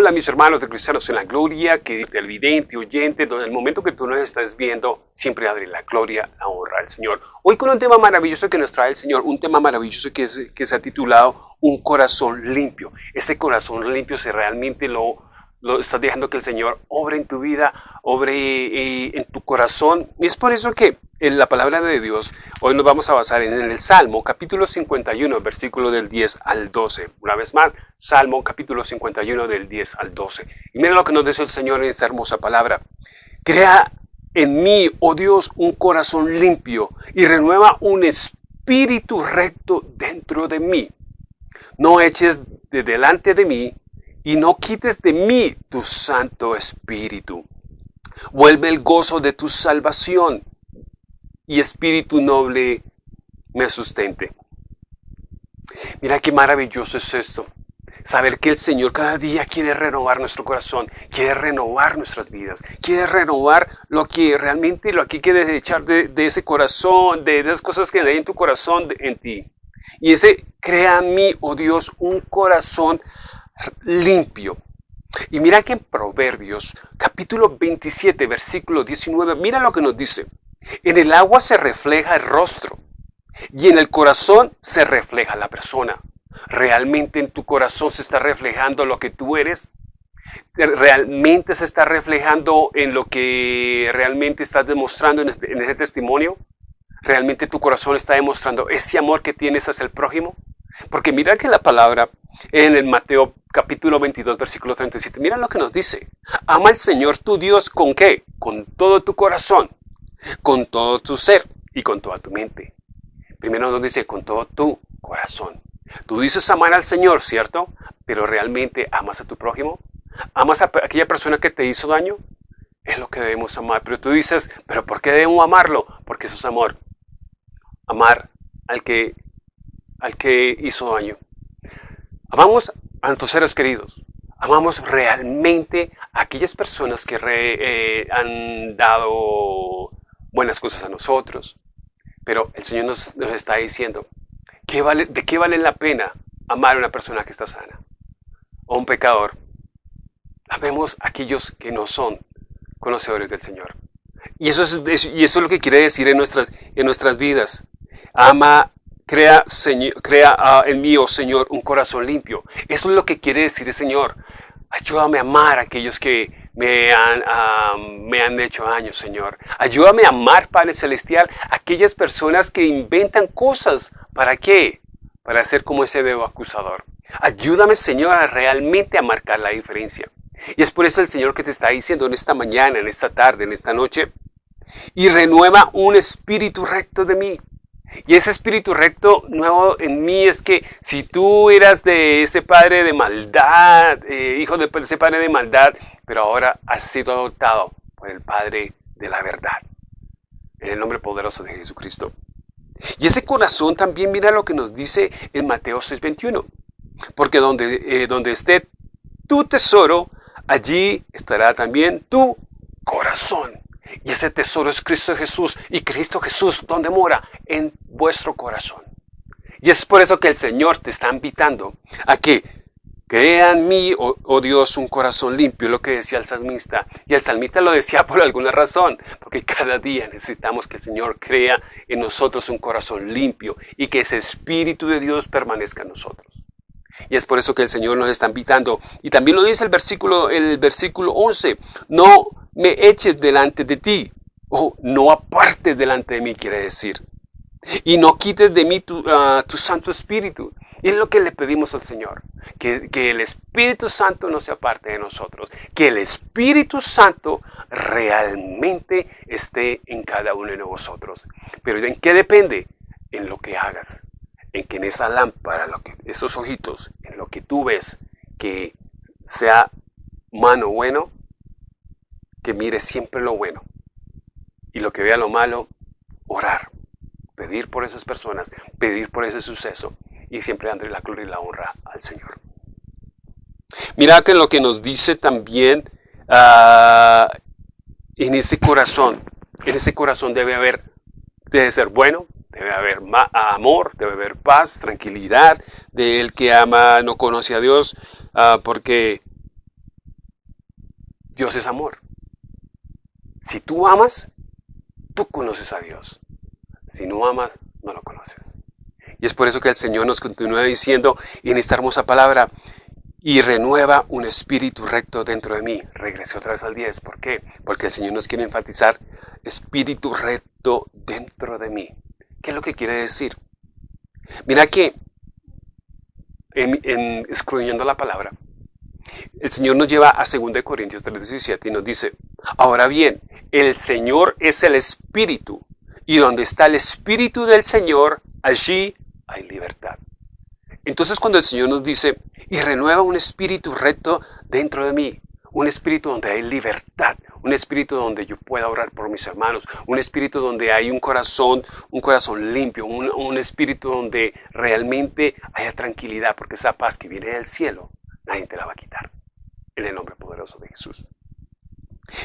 Hola mis hermanos de Cristianos en la Gloria, que televidente, oyente, donde el momento que tú nos estás viendo, siempre darle la gloria, la honra al Señor. Hoy con un tema maravilloso que nos trae el Señor, un tema maravilloso que, que se ha titulado Un corazón limpio. Este corazón limpio se realmente lo, lo estás dejando que el Señor obre en tu vida, obre eh, en tu corazón. Y es por eso que en la palabra de Dios, hoy nos vamos a basar en el Salmo, capítulo 51, versículo del 10 al 12. Una vez más, Salmo, capítulo 51, del 10 al 12. Y mira lo que nos dice el Señor en esta hermosa palabra. Crea en mí, oh Dios, un corazón limpio y renueva un espíritu recto dentro de mí. No eches de delante de mí y no quites de mí tu santo espíritu. Vuelve el gozo de tu salvación y espíritu noble me sustente. Mira qué maravilloso es esto. Saber que el Señor cada día quiere renovar nuestro corazón, quiere renovar nuestras vidas, quiere renovar lo que realmente lo que quieres echar de, de, ese corazón, de esas cosas que hay en tu corazón, en ti. Y ese crea a mí, oh Dios, un corazón limpio. Y mira que en Proverbios, capítulo 27, versículo 19, mira lo que nos dice. En el agua se refleja el rostro y en el corazón se refleja la persona. ¿Realmente en tu corazón se está reflejando lo que tú eres? ¿Realmente se está reflejando en lo que realmente estás demostrando en este, ese testimonio? ¿Realmente tu corazón está demostrando ese amor que tienes hacia el prójimo? Porque mira que la palabra en el Mateo capítulo 22, versículo 37, mira lo que nos dice. Ama al Señor tu Dios con qué? Con todo tu corazón, con todo tu ser y con toda tu mente. Primero nos dice con todo tu corazón. Tú dices amar al Señor, ¿cierto? Pero realmente amas a tu prójimo. ¿Amas a aquella persona que te hizo daño? Es lo que debemos amar. Pero tú dices, ¿pero por qué debemos amarlo? Porque eso es amor. Amar al que, al que hizo daño. Amamos a nuestros seres queridos. Amamos realmente a aquellas personas que eh, han dado buenas cosas a nosotros. Pero el Señor nos, está diciendo, ¿qué vale, ¿de qué vale la pena amar a una persona que está sana? O un pecador. Amemos a aquellos que no son conocedores del Señor. Y eso es, y eso es lo que quiere decir en nuestras, en nuestras vidas. Ama, crea, señor, crea uh, en mí, oh Señor, un corazón limpio. Eso es lo que quiere decir el Señor. Ayúdame a amar a aquellos que, me han, me han hecho daño, Señor. Ayúdame a amar, Padre Celestial, aquellas personas que inventan cosas. ¿Para qué? Para ser como ese dedo acusador. Ayúdame, Señor, a realmente a marcar la diferencia. Y es por eso el Señor que te está diciendo en esta mañana, en esta tarde, en esta noche, y renueva un espíritu recto de mí. Y ese espíritu recto nuevo en mí es que si tú eras de ese padre de maldad, eh, hijo de ese padre de maldad, pero ahora has sido adoptado por el Padre de la verdad. En el nombre poderoso de Jesucristo. Y ese corazón también mira lo que nos dice en Mateo 6:21. Porque donde, eh, donde esté tu tesoro, allí estará también tu corazón. Y ese tesoro es Cristo Jesús. Y Cristo Jesús, ¿dónde mora? En vuestro corazón. Y es por eso que el Señor te está invitando a que Crea en mí, oh, oh, Dios, un corazón limpio, lo que decía el salmista. Y el salmista lo decía por alguna razón, porque cada día necesitamos que el Señor crea en nosotros un corazón limpio y que ese Espíritu de Dios permanezca en nosotros. Y es por eso que el Señor nos está invitando. Y también lo dice el versículo, el versículo 11, no me eches delante de ti, o no apartes delante de mí, quiere decir. Y no quites de mí tu, ah, tu Santo Espíritu. Y es lo que le pedimos al Señor, que, el Espíritu Santo no sea parte de nosotros, que el Espíritu Santo realmente esté en cada uno de nosotros. Pero ¿en qué depende? En lo que hagas, en que en esa lámpara, lo que, esos ojitos, en lo que tú ves, que sea mano bueno, que mire siempre lo bueno. Y lo que vea lo malo, orar, pedir por esas personas, pedir por ese suceso y siempre dándole la gloria y la honra al Señor. Mira que lo que nos dice también uh, en ese corazón, en ese corazón debe haber, debe ser bueno, debe haber amor, debe haber paz, tranquilidad, del que ama no conoce a Dios, uh, porque Dios es amor. Si tú amas, tú conoces a Dios. Si no amas, no lo conoces. Y es por eso que el Señor nos continúa diciendo en esta hermosa palabra, y renueva un espíritu recto dentro de mí. Regresé otra vez al 10. ¿Por qué? Porque el Señor nos quiere enfatizar espíritu recto dentro de mí. ¿Qué es lo que quiere decir? Mira que en, la palabra, el Señor nos lleva a 2 Corintios 3:17 y nos dice, ahora bien, el Señor es el Espíritu, y donde está el Espíritu del Señor, allí hay libertad. Entonces cuando el Señor nos dice, y renueva un espíritu recto dentro de mí, un espíritu donde hay libertad, un espíritu donde yo pueda orar por mis hermanos, un espíritu donde hay un corazón, un corazón limpio, un, espíritu donde realmente haya tranquilidad, porque esa paz que viene del cielo, nadie te la va a quitar. En el nombre poderoso de Jesús.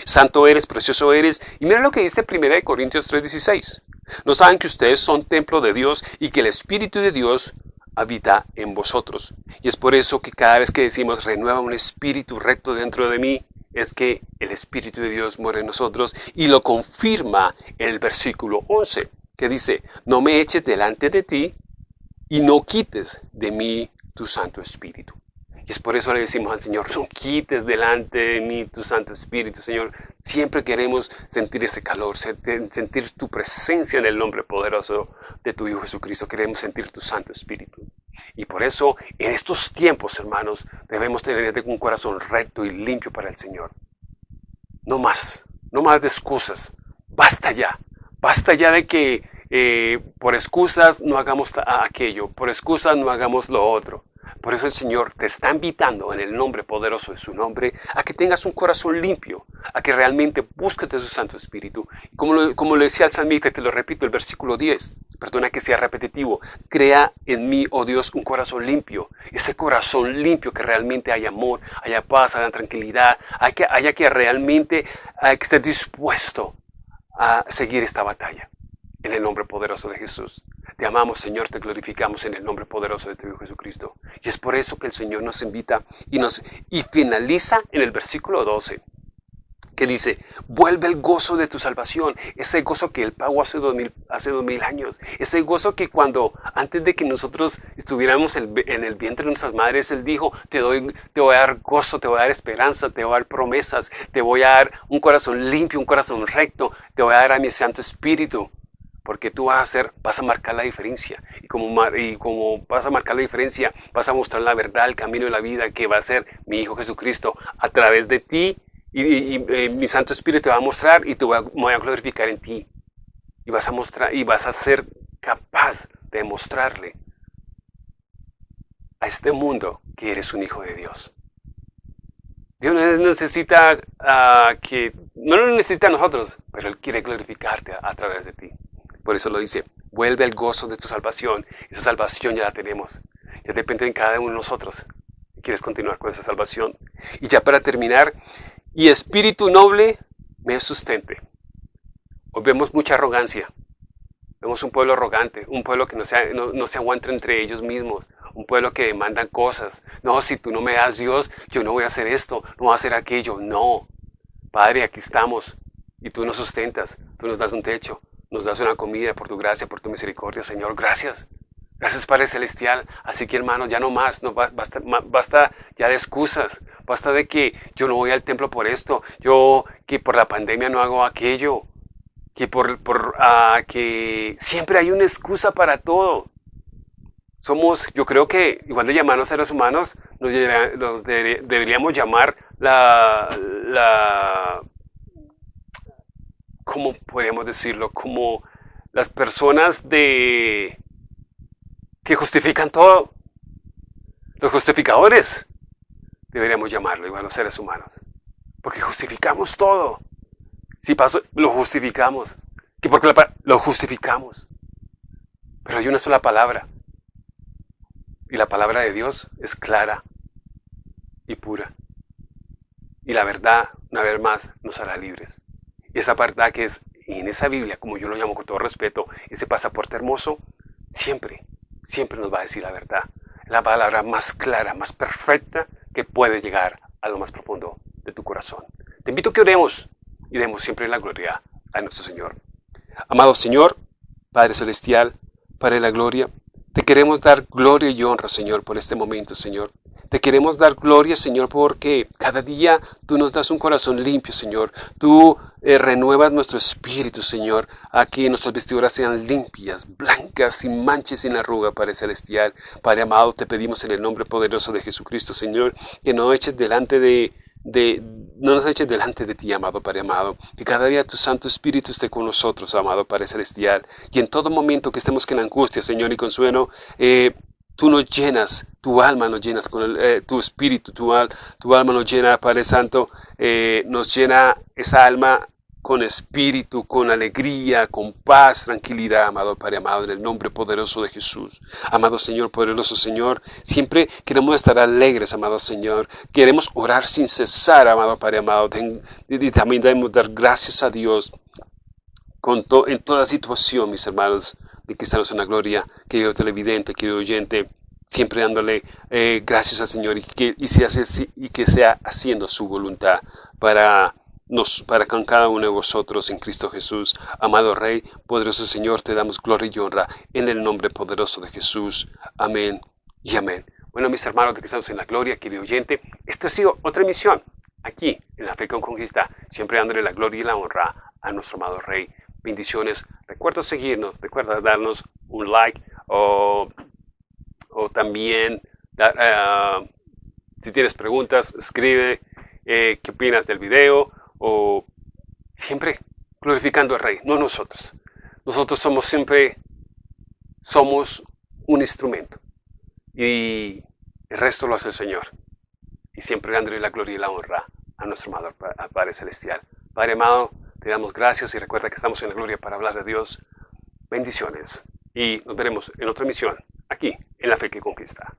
Santo eres, precioso eres. Y mira lo que dice 1 Corintios 3:16. ¿No saben que ustedes son templo de Dios y que el Espíritu de Dios habita en vosotros. Y es por eso que cada vez que decimos renueva un espíritu recto dentro de mí, es que el Espíritu de Dios muere en nosotros y lo confirma el versículo 11, que dice, no me eches delante de ti y no quites de mí tu Santo Espíritu. Y es por eso le decimos al Señor, no quites delante de mí tu Santo Espíritu, Señor. Siempre queremos sentir ese calor, sentir tu presencia en el nombre poderoso de tu Hijo Jesucristo. Queremos sentir tu Santo Espíritu. Y por eso, en estos tiempos, hermanos, debemos tener un corazón recto y limpio para el Señor. No más, no más de excusas. Basta ya. Basta ya de que eh, por excusas no hagamos aquello, por excusas no hagamos lo otro. Por eso el Señor te está invitando en el nombre poderoso de su nombre a que tengas un corazón limpio, a que realmente busques de su Santo Espíritu. Como lo, como lo decía el salmista, te lo repito, el versículo 10, perdona que sea repetitivo, crea en mí, oh Dios, un corazón limpio. Ese corazón limpio que realmente haya amor, haya paz, haya tranquilidad, haya que, haya realmente hay que esté dispuesto a seguir esta batalla en el nombre poderoso de Jesús. Te amamos, Señor, te glorificamos en el nombre poderoso de tu Hijo Jesucristo. Y es por eso que el Señor nos invita y, nos, y finaliza en el versículo 12, que dice, vuelve el gozo de tu salvación, ese gozo que Él pagó hace dos mil, años, ese gozo que cuando, antes de que nosotros estuviéramos en el vientre de nuestras madres, Él dijo, te, doy, te voy a dar gozo, te voy a dar esperanza, te voy a dar promesas, te voy a dar un corazón limpio, un corazón recto, te voy a dar a mi Santo Espíritu porque tú vas a hacer, vas a marcar la diferencia. Y como, vas a marcar la diferencia, vas a mostrar la verdad, el camino de la vida que va a ser mi Hijo Jesucristo a través de ti. Y, eh, mi Santo Espíritu te va a mostrar y te voy a, voy a glorificar en ti. Y vas a mostrar, y vas a ser capaz de mostrarle a este mundo que eres un hijo de Dios. Dios necesita uh, que, no lo necesita a nosotros, pero Él quiere glorificarte a través de ti. Por eso lo dice, vuelve al gozo de tu salvación. Esa salvación ya la tenemos. Ya depende de cada uno de nosotros. ¿Quieres continuar con esa salvación? Y ya para terminar, y espíritu noble me sustente. Hoy vemos mucha arrogancia. Vemos un pueblo arrogante, un pueblo que no se, aguanta entre ellos mismos, un pueblo que demanda cosas. No, si tú no me das Dios, yo no voy a hacer esto, no voy a hacer aquello. No. Padre, aquí estamos y tú nos sustentas, tú nos das un techo, nos das una comida por tu gracia, por tu misericordia, Señor. Gracias. Gracias, Padre Celestial. Así que, hermano, ya no más, no basta, ya de excusas. Basta de que yo no voy al templo por esto, yo que por la pandemia no hago aquello, que por, por uh, que siempre hay una excusa para todo. Somos, yo creo que igual de llamarnos seres humanos, nos, nos deberíamos llamar la, la ¿cómo podríamos decirlo? Como las personas de que justifican todo. Los justificadores, deberíamos llamarlo, igual los seres humanos. Porque justificamos todo. Si pasó, lo justificamos. ¿Que porque lo justificamos. Pero hay una sola palabra. Y la palabra de Dios es clara y pura. Y la verdad, una vez más, nos hará libres. Y esa verdad que es en esa Biblia, como yo lo llamo con todo respeto, ese pasaporte hermoso, siempre, siempre nos va a decir la verdad. La palabra más clara, más perfecta que puede llegar a lo más profundo de tu corazón. Te invito a que oremos y demos siempre la gloria a nuestro Señor. Amado Señor, Padre Celestial, Padre de la Gloria, te queremos dar gloria y honra, Señor, por este momento, Señor. Te queremos dar gloria, Señor, porque cada día tú nos das un corazón limpio, Señor. Tú eh, renuevas nuestro espíritu, Señor, a que nuestras vestiduras sean limpias, blancas, sin manches, sin arruga, Padre Celestial. Padre amado, te pedimos en el nombre poderoso de Jesucristo, Señor, que no eches delante de, de, no nos eches delante de ti, amado Padre amado, que cada día tu Santo Espíritu esté con nosotros, amado Padre Celestial, y en todo momento que estemos en angustia, Señor, y consuelo, eh, tú nos llenas, tu alma nos llenas con eh, tu espíritu, tu, tu, alma nos llena, Padre Santo, eh, nos llena esa alma con espíritu, con alegría, con paz, tranquilidad, amado Padre amado, en el nombre poderoso de Jesús. Amado Señor, poderoso Señor, siempre queremos estar alegres, amado Señor. Queremos orar sin cesar, amado Padre amado. Y también debemos dar gracias a Dios con en toda situación, mis hermanos de Cristianos en la Gloria, querido televidente, querido oyente, siempre dándole eh, gracias al Señor y que, sea haciendo su voluntad para nos, para cada uno de vosotros en Cristo Jesús. Amado Rey, poderoso Señor, te damos gloria y honra en el nombre poderoso de Jesús. Amén y amén. Bueno, mis hermanos de estamos en la gloria, querido oyente, esta ha sido otra emisión aquí en La Fe con Conquista, siempre dándole la gloria y la honra a nuestro amado Rey. Bendiciones. Recuerda seguirnos, recuerda darnos un like o, o también, uh, si tienes preguntas, escribe eh, qué opinas del video o siempre glorificando al Rey, no nosotros. Nosotros somos siempre, somos un instrumento y el resto lo hace el Señor. Y siempre dándole la gloria y la honra a nuestro amado Padre Celestial. Padre amado, te damos gracias y recuerda que estamos en la gloria para hablar de Dios. Bendiciones y nos veremos en otra misión aquí en La Fe que Conquista.